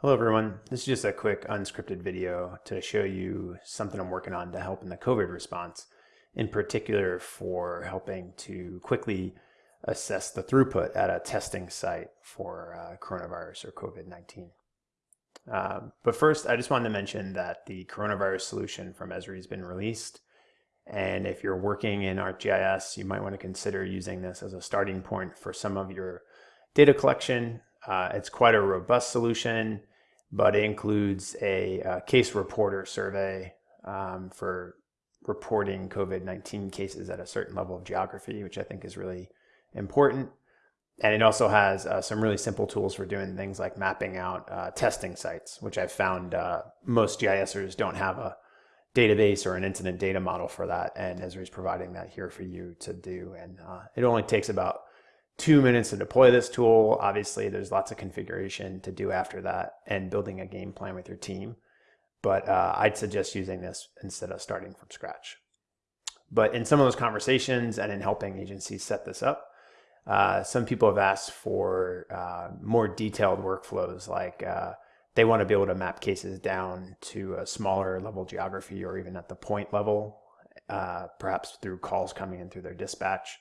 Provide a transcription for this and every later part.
Hello everyone, this is just a quick unscripted video to show you something I'm working on to help in the COVID response, in particular for helping to quickly assess the throughput at a testing site for uh, coronavirus or COVID-19. Um, but first, I just wanted to mention that the coronavirus solution from Esri has been released. And if you're working in ArcGIS, you might want to consider using this as a starting point for some of your data collection. Uh, it's quite a robust solution but it includes a, a case reporter survey um, for reporting COVID-19 cases at a certain level of geography, which I think is really important. And it also has uh, some really simple tools for doing things like mapping out uh, testing sites, which I've found uh, most GISers don't have a database or an incident data model for that. And Esri is providing that here for you to do. And uh, it only takes about two minutes to deploy this tool. Obviously, there's lots of configuration to do after that and building a game plan with your team. But uh, I'd suggest using this instead of starting from scratch. But in some of those conversations and in helping agencies set this up, uh, some people have asked for uh, more detailed workflows like uh, they want to be able to map cases down to a smaller level geography or even at the point level, uh, perhaps through calls coming in through their dispatch.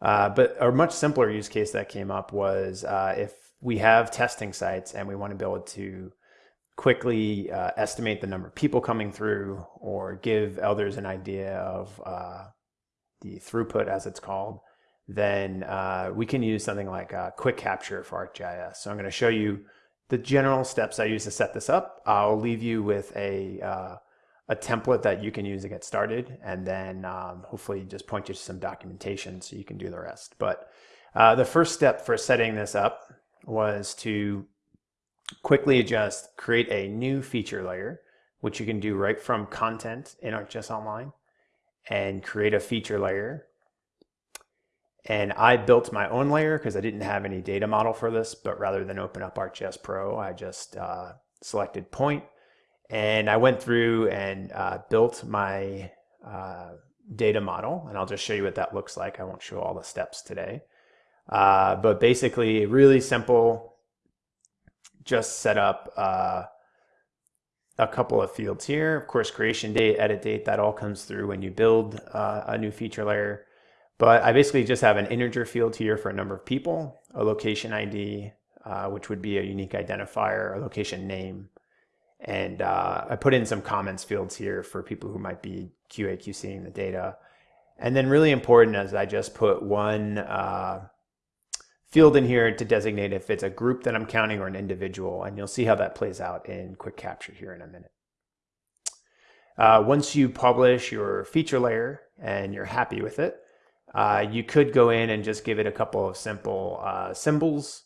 Uh, but a much simpler use case that came up was uh, if we have testing sites and we want to be able to quickly uh, estimate the number of people coming through or give elders an idea of uh, the throughput as it's called, then uh, we can use something like quick capture for ArcGIS. So I'm going to show you the general steps I use to set this up. I'll leave you with a a template that you can use to get started and then um, hopefully just point you to some documentation so you can do the rest. But uh, the first step for setting this up was to quickly just create a new feature layer, which you can do right from content in ArcGIS Online and create a feature layer. And I built my own layer because I didn't have any data model for this, but rather than open up ArcGIS Pro, I just uh, selected point and I went through and uh, built my uh, data model, and I'll just show you what that looks like. I won't show all the steps today. Uh, but basically, really simple, just set up uh, a couple of fields here. Of course, creation date, edit date, that all comes through when you build uh, a new feature layer. But I basically just have an integer field here for a number of people, a location ID, uh, which would be a unique identifier, a location name, and uh, I put in some comments fields here for people who might be QA QCing the data. And then really important is I just put one uh, field in here to designate if it's a group that I'm counting or an individual. And you'll see how that plays out in quick capture here in a minute. Uh, once you publish your feature layer and you're happy with it, uh, you could go in and just give it a couple of simple uh, symbols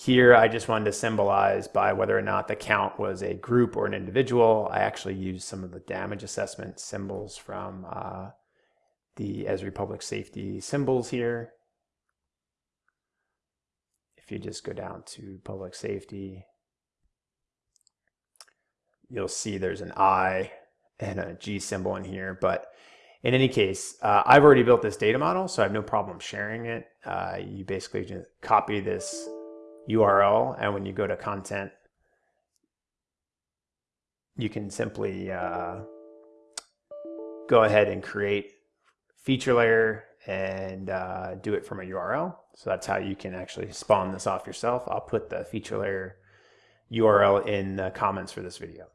here, I just wanted to symbolize by whether or not the count was a group or an individual. I actually used some of the damage assessment symbols from uh, the Esri Public Safety symbols here. If you just go down to public safety, you'll see there's an I and a G symbol in here. But in any case, uh, I've already built this data model, so I have no problem sharing it. Uh, you basically just copy this URL, and when you go to content, you can simply uh, go ahead and create feature layer and uh, do it from a URL. So that's how you can actually spawn this off yourself. I'll put the feature layer URL in the comments for this video.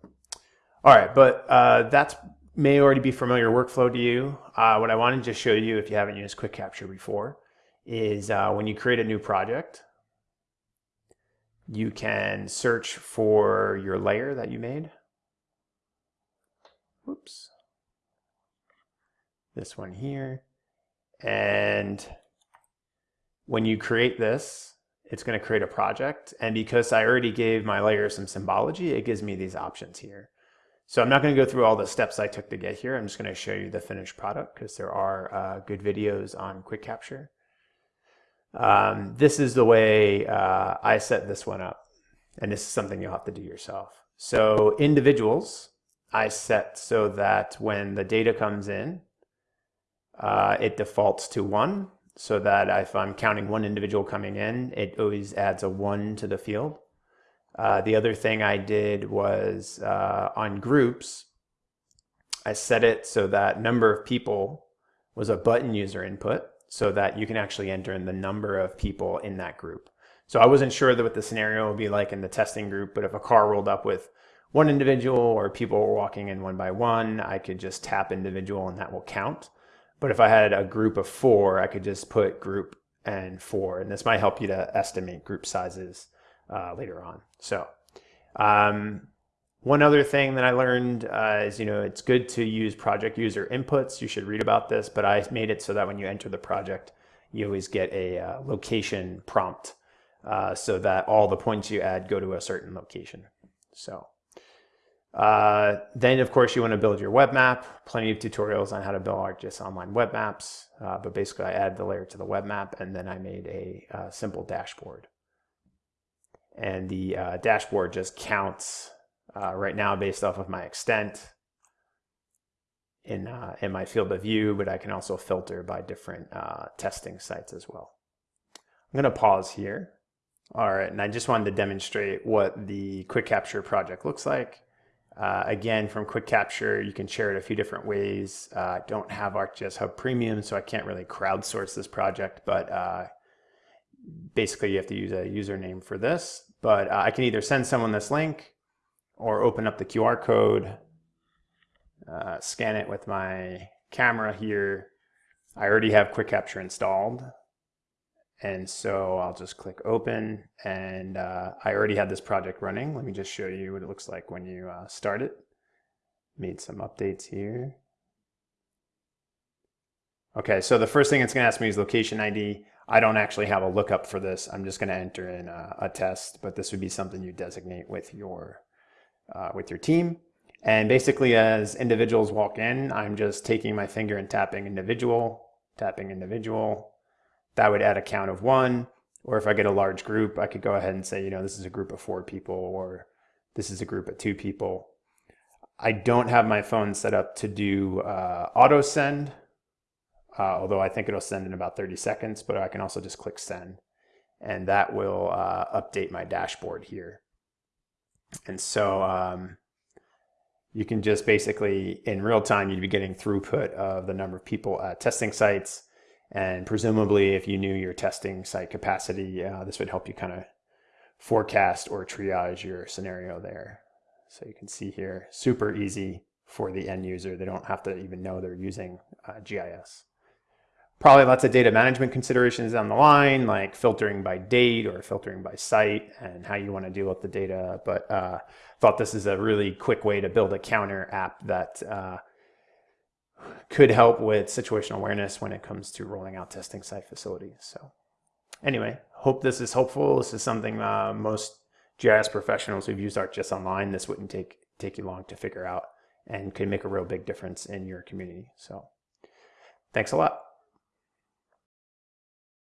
All right, but uh, that may already be familiar workflow to you. Uh, what I wanted to show you, if you haven't used Quick Capture before, is uh, when you create a new project, you can search for your layer that you made. Oops. This one here. And when you create this, it's going to create a project. And because I already gave my layer some symbology, it gives me these options here. So I'm not going to go through all the steps I took to get here. I'm just going to show you the finished product because there are uh, good videos on quick capture. Um, this is the way uh, I set this one up. And this is something you'll have to do yourself. So individuals, I set so that when the data comes in, uh, it defaults to one so that if I'm counting one individual coming in, it always adds a one to the field. Uh, the other thing I did was uh, on groups, I set it so that number of people was a button user input so that you can actually enter in the number of people in that group. So I wasn't sure that what the scenario would be like in the testing group, but if a car rolled up with one individual or people were walking in one by one, I could just tap individual and that will count. But if I had a group of four, I could just put group and four, and this might help you to estimate group sizes uh, later on. So um, one other thing that I learned uh, is, you know, it's good to use project user inputs. You should read about this, but I made it so that when you enter the project, you always get a uh, location prompt uh, so that all the points you add go to a certain location. So uh, then, of course, you want to build your web map. Plenty of tutorials on how to build ArcGIS online web maps. Uh, but basically, I add the layer to the web map, and then I made a uh, simple dashboard. And the dashboard just counts uh, right now based off of my extent in, uh, in my field of view, but I can also filter by different testing sites as well. I'm going to pause here. All right, and I just wanted to demonstrate what the Quick Capture project looks like. Uh, again, from Quick Capture, you can share it a few different ways. Uh, I don't have ArcGIS Hub Premium, so I can't really crowdsource this project, but uh, basically you have to use a username for this. But uh, I can either send someone this link or open up the QR code, uh, scan it with my camera here. I already have Quick Capture installed, and so I'll just click open and uh, I already had this project running. Let me just show you what it looks like when you uh, start it. Made some updates here. Okay, so the first thing it's gonna ask me is location ID. I don't actually have a lookup for this. I'm just gonna enter in a, a test, but this would be something you designate with your, uh, with your team. And basically as individuals walk in, I'm just taking my finger and tapping individual, tapping individual, that would add a count of one. Or if I get a large group, I could go ahead and say, you know, this is a group of four people or this is a group of two people. I don't have my phone set up to do uh, auto send, uh, although I think it'll send in about 30 seconds, but I can also just click send and that will uh, update my dashboard here. And so um, you can just basically in real time, you'd be getting throughput of the number of people at testing sites, and presumably, if you knew your testing site capacity, uh, this would help you kind of forecast or triage your scenario there. So you can see here, super easy for the end user. They don't have to even know they're using uh, GIS. Probably lots of data management considerations down the line, like filtering by date or filtering by site and how you want to deal with the data. But uh, thought this is a really quick way to build a counter app that uh, could help with situational awareness when it comes to rolling out testing site facilities. So anyway, hope this is helpful. This is something uh, most GIS professionals who've used ArcGIS Online, this wouldn't take, take you long to figure out and could make a real big difference in your community. So thanks a lot.